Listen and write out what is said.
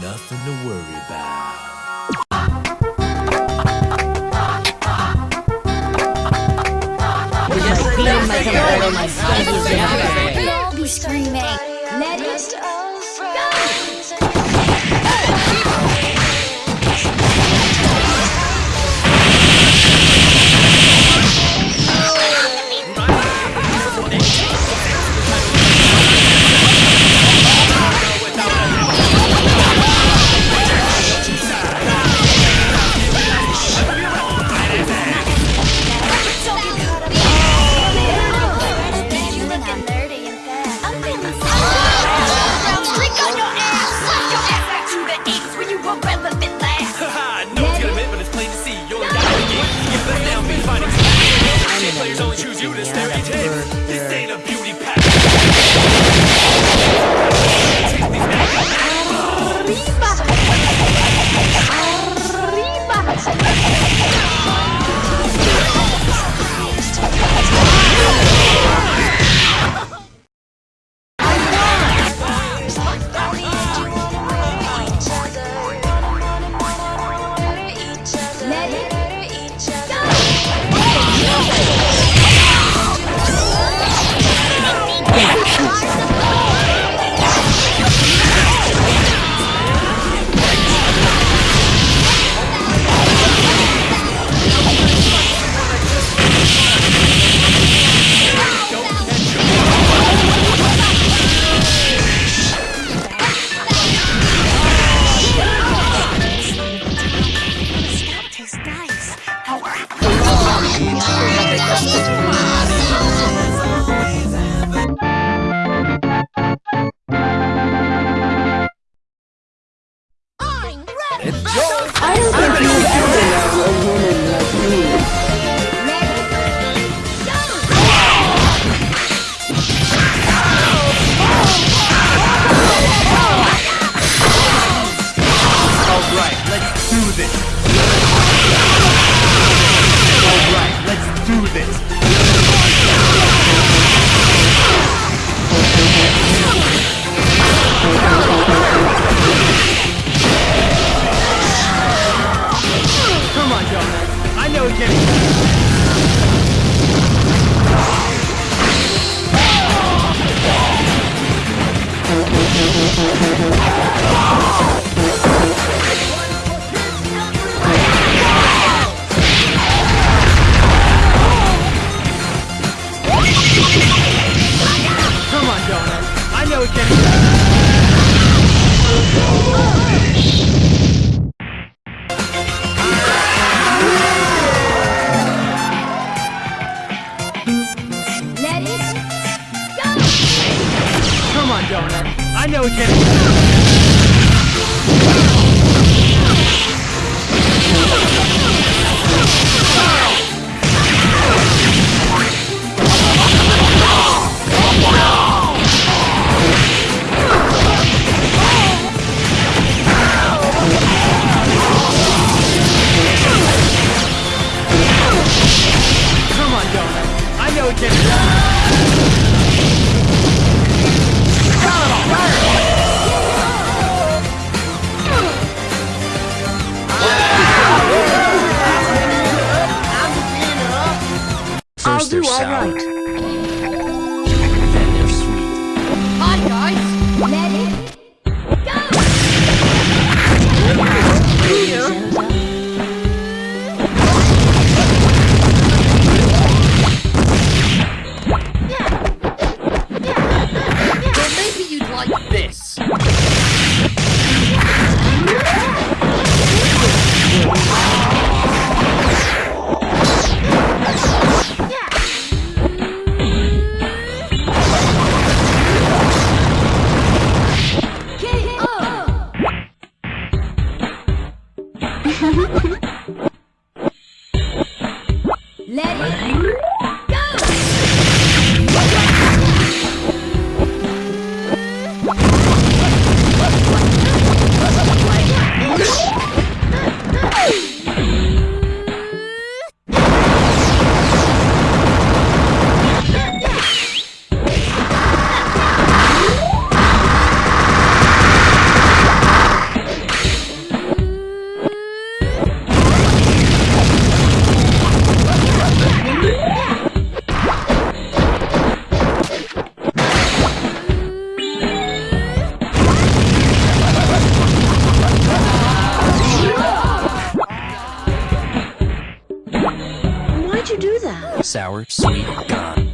nothing to worry about. Feeling my temper, my skin is in All be screaming. Let players only choose Alright, let's do this. Jonas. I know it's getting... First they're sour, then they're sweet. Hi guys. let it Well, maybe you'd like this. Sour, sweet, gone.